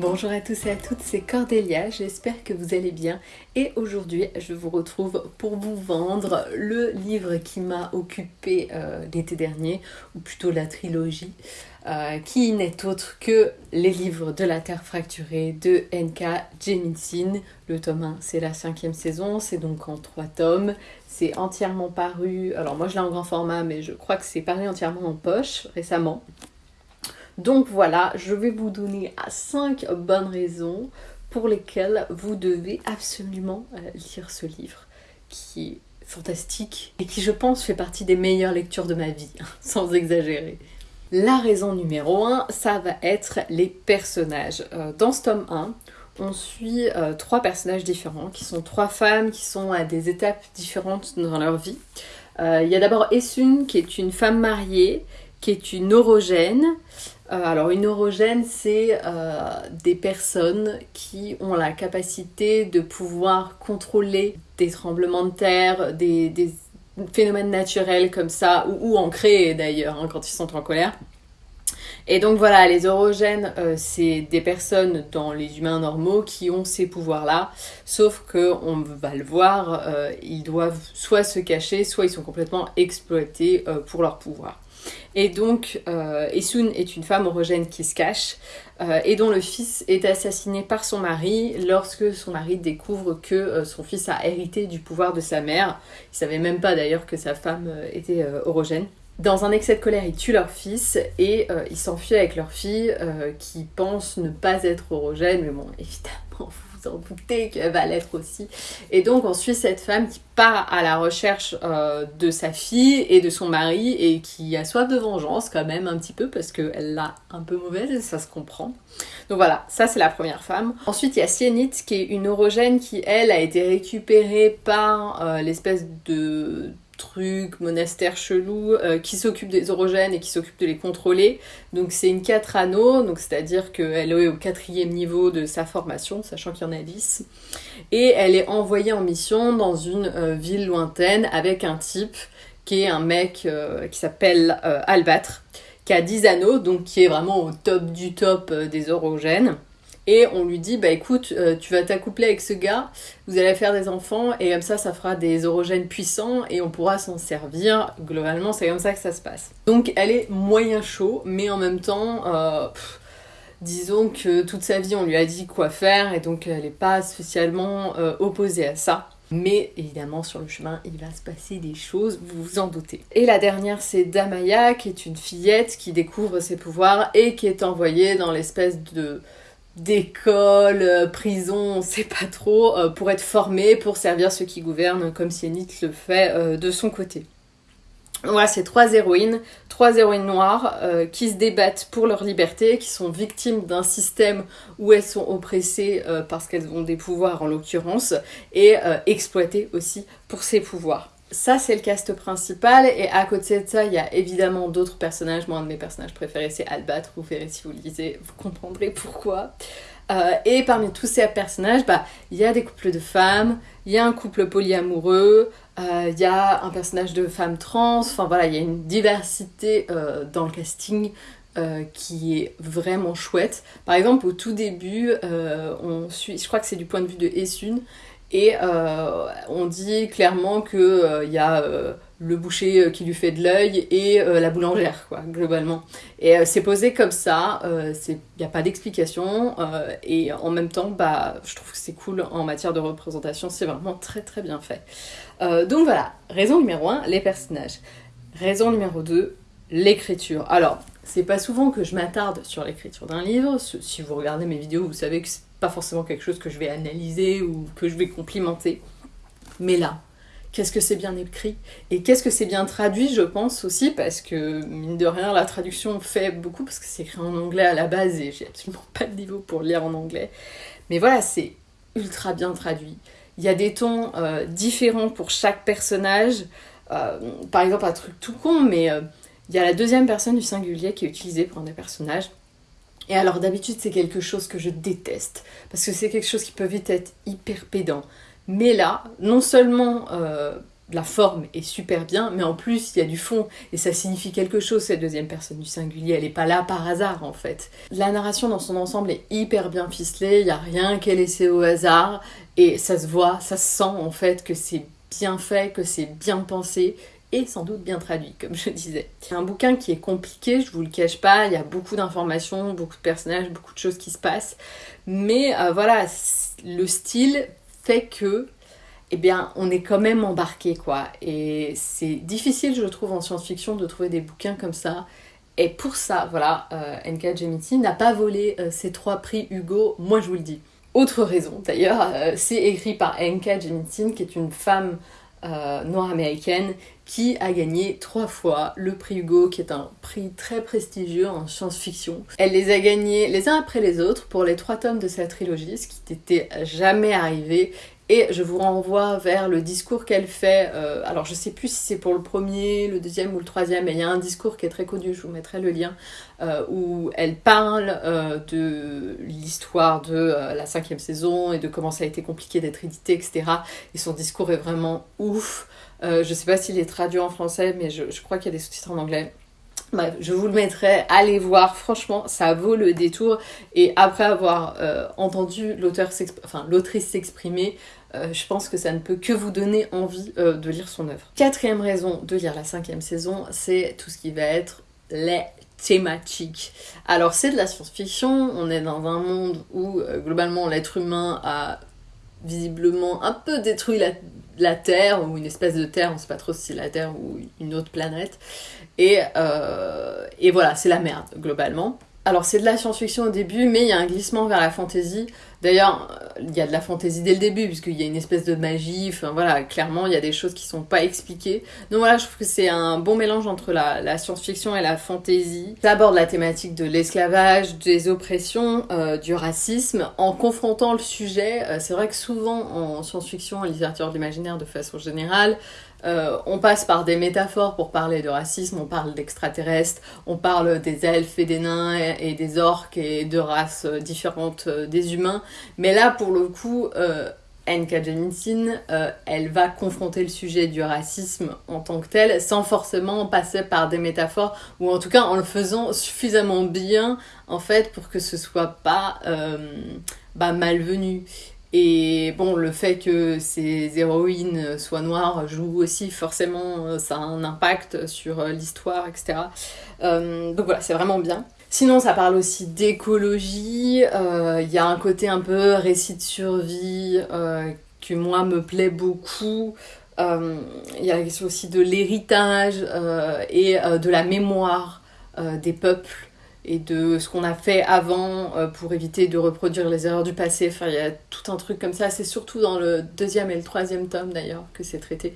Bonjour à tous et à toutes, c'est Cordélia, j'espère que vous allez bien et aujourd'hui je vous retrouve pour vous vendre le livre qui m'a occupé euh, l'été dernier, ou plutôt la trilogie, euh, qui n'est autre que les livres de la Terre fracturée de N.K. Jemisin. Le tome 1 c'est la cinquième saison, c'est donc en trois tomes, c'est entièrement paru, alors moi je l'ai en grand format mais je crois que c'est paru entièrement en poche récemment. Donc voilà, je vais vous donner 5 bonnes raisons pour lesquelles vous devez absolument euh, lire ce livre qui est fantastique et qui je pense fait partie des meilleures lectures de ma vie, sans exagérer. La raison numéro 1, ça va être les personnages. Euh, dans ce tome 1, on suit euh, trois personnages différents, qui sont trois femmes qui sont à des étapes différentes dans leur vie. Il y a d'abord Essun, qui est une femme mariée, qui est une orogène, euh, alors une orogène, c'est euh, des personnes qui ont la capacité de pouvoir contrôler des tremblements de terre, des, phénomènes naturels comme ça, ou, en créer d'ailleurs hein, quand ils sont en colère. Et donc voilà, les orogènes, euh, c'est des personnes dans les humains normaux qui ont ces pouvoirs-là, sauf que on va le voir, ils doivent soit se cacher, soit ils sont complètement exploités pour leur pouvoir. Et donc, euh, est une femme orogène qui se cache euh, et dont le fils est assassiné par son mari lorsque son mari découvre que euh, son fils a hérité du pouvoir de sa mère. Il savait même pas d'ailleurs que sa femme était orogène. Dans un excès de colère, ils tuent leur fils et ils s'enfuient avec leur fille qui pense ne pas être orogène, mais bon, évidemment, vous en doutez qu'elle va l'être aussi. Et donc on suit cette femme qui part à la recherche euh, de sa fille et de son mari et qui a soif de vengeance quand même un petit peu parce qu'elle l'a un peu mauvaise et ça se comprend. Donc voilà, ça c'est la première femme. Ensuite il y a Sienit qui est une orogène qui elle a été récupérée par euh, l'espèce de truc, monastère chelou, euh, qui s'occupe des orogènes et qui s'occupe de les contrôler. Donc c'est une 4 anneaux, donc c'est-à-dire qu'elle est au quatrième niveau de sa formation, sachant qu'il y en a 10. Et elle est envoyée en mission dans une euh, ville lointaine avec un type qui est un mec euh, qui s'appelle Albatre, qui a 10 anneaux, donc qui est vraiment au top du top des orogènes et on lui dit bah écoute euh, tu vas t'accoupler avec ce gars vous allez faire des enfants et comme ça ça fera des orogènes puissants et on pourra s'en servir. Globalement c'est comme ça que ça se passe. Donc elle est moyen chaud mais en même temps euh, disons que toute sa vie on lui a dit quoi faire et donc elle n'est pas spécialement euh, opposée à ça. Mais évidemment, sur le chemin, il va se passer des choses, vous vous en doutez. Et la dernière, c'est Damaya, qui est une fillette qui découvre ses pouvoirs et qui est envoyée dans l'espèce de d'école, euh, prison, on sait pas trop, euh, pour être formé, pour servir ceux qui gouvernent, comme Sienit le fait euh, de son côté. Voilà, c'est trois héroïnes, trois héroïnes noires qui se débattent pour leur liberté, qui sont victimes d'un système où elles sont oppressées parce qu'elles ont des pouvoirs en l'occurrence, et exploitées aussi pour ces pouvoirs ça, c'est le cast principal, et à côté de ça, il y a évidemment d'autres personnages. Moi, un de mes personnages préférés, c'est Albatre. Vous verrez si vous le lisez, vous comprendrez pourquoi. Euh, et parmi tous ces personnages, bah, il y a des couples de femmes, il y a un couple polyamoureux, euh, il y a un personnage de femme trans, enfin voilà, il y a une diversité euh, dans le casting qui est vraiment chouette. Par exemple, au tout début, on suit, je crois que c'est du point de vue de Essun, et euh, on dit clairement qu'il euh, y a euh, le boucher qui lui fait de l'œil et la boulangère, quoi, globalement. Et c'est posé comme ça, il n'y a pas d'explication, et en même temps, bah, je trouve que c'est cool en matière de représentation, c'est vraiment très très bien fait. donc voilà, raison numéro 1, les personnages. Raison numéro 2, l'écriture. Alors, c'est pas souvent que je m'attarde sur l'écriture d'un livre, si vous regardez mes vidéos, vous savez que pas forcément quelque chose que je vais analyser ou que je vais complimenter. Mais là, qu'est-ce que c'est bien écrit et qu'est-ce que c'est bien traduit, je pense aussi, parce que mine de rien, la traduction fait beaucoup parce que c'est écrit en anglais à la base et j'ai absolument pas de niveau pour lire en anglais. Mais voilà, c'est ultra bien traduit. Il y a des tons euh, différents pour chaque personnage. Euh, par exemple, un truc tout con, mais euh, il y a la deuxième personne du singulier qui est utilisée pour un des personnages. Et alors d'habitude c'est quelque chose que je déteste, parce que c'est quelque chose qui peut vite être hyper pédant. Mais là, non seulement euh, la forme est super bien, mais en plus il y a du fond et ça signifie quelque chose cette deuxième personne du singulier. Elle n'est pas là par hasard en fait. La narration dans son ensemble est hyper bien ficelée, il n'y a rien qu'elle laissé au hasard et ça se voit, ça se sent en fait que c'est bien fait, que c'est bien pensé et sans doute bien traduit, comme je disais. C'est un bouquin qui est compliqué, je vous le cache pas, il y a beaucoup d'informations, beaucoup de personnages, beaucoup de choses qui se passent, mais euh, voilà, le style fait que eh bien, on est quand même embarqué, quoi. Et c'est difficile, je trouve, en science-fiction de trouver des bouquins comme ça. Et pour ça, voilà, euh, N.K. N'a pas volé euh, ses trois prix Hugo, moi je vous le dis. Autre raison, d'ailleurs, c'est écrit par N.K. Jemisin, qui est une femme noire américaine qui a gagné trois fois le prix Hugo, qui est un prix très prestigieux en science-fiction. Elle les a gagnés les uns après les autres pour les trois tomes de sa trilogie, ce qui n'était jamais arrivé et je vous renvoie vers le discours qu'elle fait. Euh, alors je sais plus si c'est pour le premier, le deuxième ou le troisième, mais il y a un discours qui est très connu, je vous mettrai le lien, euh, où elle parle euh, de l'histoire de la cinquième saison et de comment ça a été compliqué d'être édité, etc. Et son discours est vraiment ouf. je sais pas s'il est traduit en français, mais je crois qu'il y a des sous-titres en anglais. Bref, je vous le mettrai, allez voir, franchement, ça vaut le détour. Et après avoir entendu l'auteur l'autrice s'exprimer, euh, je pense que ça ne peut que vous donner envie euh, de lire son œuvre. Quatrième raison de lire la cinquième saison, c'est tout ce qui va être les thématiques. Alors c'est de la science-fiction, on est dans un monde où euh, globalement l'être humain a visiblement un peu détruit la, Terre, ou une espèce de Terre, on sait pas trop si c'est la Terre ou une autre planète. Et, et voilà, c'est la merde, globalement. Alors c'est de la science-fiction au début, mais il y a un glissement vers la fantasy. D'ailleurs, il y a de la fantaisie dès le début, puisqu'il y a une espèce de magie, enfin voilà, clairement, il y a des choses qui sont pas expliquées. Donc voilà, je trouve que c'est un bon mélange entre la, science-fiction et la fantaisie. Ça aborde la thématique de l'esclavage, des oppressions, euh, du racisme, en confrontant le sujet. Euh, c'est vrai que souvent, en science-fiction, en littérature de l'imaginaire de façon générale, euh, on passe par des métaphores pour parler de racisme, on parle d'extraterrestres, on parle des elfes et des nains et, des orques et de races euh, différentes euh, des humains. Mais là, pour le coup, N.K. Jemisin, elle va confronter le sujet du racisme en tant que tel, sans forcément passer par des métaphores, ou en tout cas en le faisant suffisamment bien, en fait, pour que ce soit pas bah, malvenu. Et bon, le fait que ces héroïnes soient noires joue aussi forcément, euh, ça a un impact sur euh, l'histoire, etc. Euh, donc voilà, c'est vraiment bien. Sinon, ça parle aussi d'écologie, il y a un côté un peu récit de survie qui, moi, me plaît beaucoup. Il y a la question aussi de l'héritage et de la mémoire des peuples et de ce qu'on a fait avant euh, pour éviter de reproduire les erreurs du passé. Enfin, il y a tout un truc comme ça. C'est surtout dans le deuxième et le troisième tome d'ailleurs que c'est traité.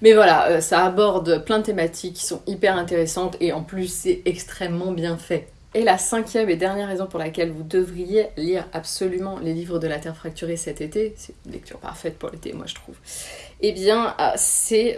Mais voilà, euh, ça aborde plein de thématiques qui sont hyper intéressantes et en plus c'est extrêmement bien fait. Et la cinquième et dernière raison pour laquelle vous devriez lire absolument les livres de la Terre fracturée cet été, c'est une lecture parfaite pour l'été, moi je trouve, eh bien, euh, c'est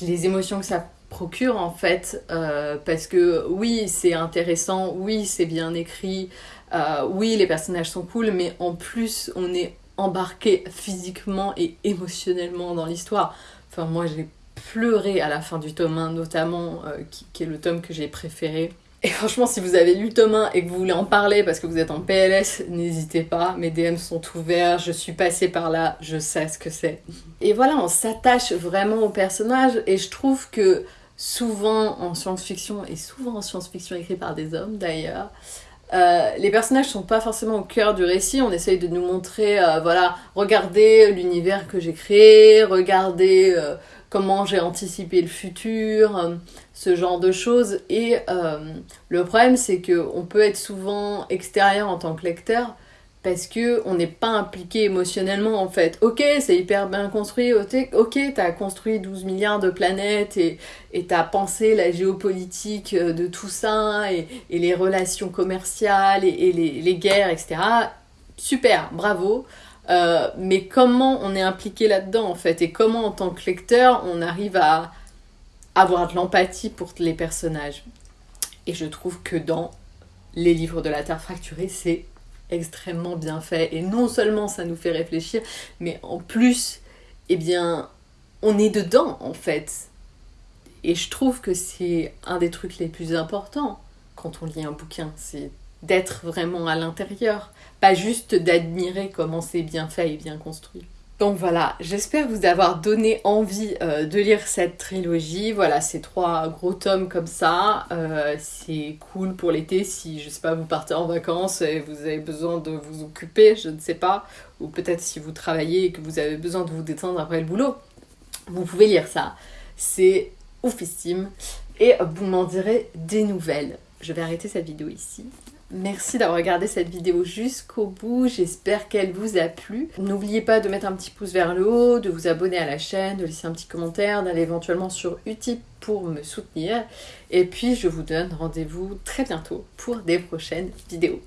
les émotions que ça procure en fait euh, parce que oui c'est intéressant oui c'est bien écrit euh, oui les personnages sont cool mais en plus on est embarqué physiquement et émotionnellement dans l'histoire. Enfin moi j'ai pleuré à la fin du tome 1 notamment euh, qui, est le tome que j'ai préféré et franchement, si vous avez lu 1 et que vous voulez en parler parce que vous êtes en PLS, n'hésitez pas. Mes DM sont ouverts, je suis passée par là, je sais ce que c'est. Et voilà, on s'attache vraiment au personnage et je trouve que souvent en science-fiction, et souvent en science-fiction écrit par des hommes d'ailleurs, euh, les personnages sont pas forcément au cœur du récit, on essaye de nous montrer, euh, voilà, regardez l'univers que j'ai créé, regardez euh, comment j'ai anticipé le futur, ce genre de choses. Et le problème c'est qu'on peut être souvent extérieur en tant que lecteur, parce que on n'est pas impliqué émotionnellement en fait. Ok, c'est hyper bien construit, ok, t'as construit 12 milliards de planètes et t'as pensé la géopolitique euh, de tout ça et, les relations commerciales et, les, guerres, etc. Super, bravo. Euh, mais comment on est impliqué là-dedans en fait et comment en tant que lecteur on arrive à avoir de l'empathie pour les personnages? Et je trouve que dans les livres de la Terre fracturée, c'est extrêmement bien fait. Et non seulement ça nous fait réfléchir, mais en plus, eh bien, on est dedans en fait. Et je trouve que c'est un des trucs les plus importants quand on lit un bouquin, c'est d'être vraiment à l'intérieur, pas juste d'admirer comment c'est bien fait et bien construit. Donc voilà, j'espère vous avoir donné envie euh, de lire cette trilogie. Voilà, ces trois gros tomes comme ça. Euh, c'est cool pour l'été si, je sais pas, vous partez en vacances et vous avez besoin de vous occuper, je ne sais pas. Ou peut-être si vous travaillez et que vous avez besoin de vous détendre après le boulot. Vous pouvez lire ça. C'est oufissime. Et vous m'en direz des nouvelles. Je vais arrêter cette vidéo ici. Merci d'avoir regardé cette vidéo jusqu'au bout, j'espère qu'elle vous a plu. N'oubliez pas de mettre un petit pouce vers le haut, de vous abonner à la chaîne, de laisser un petit commentaire, d'aller éventuellement sur Utip pour me soutenir. Et puis je vous donne rendez-vous très bientôt pour des prochaines vidéos.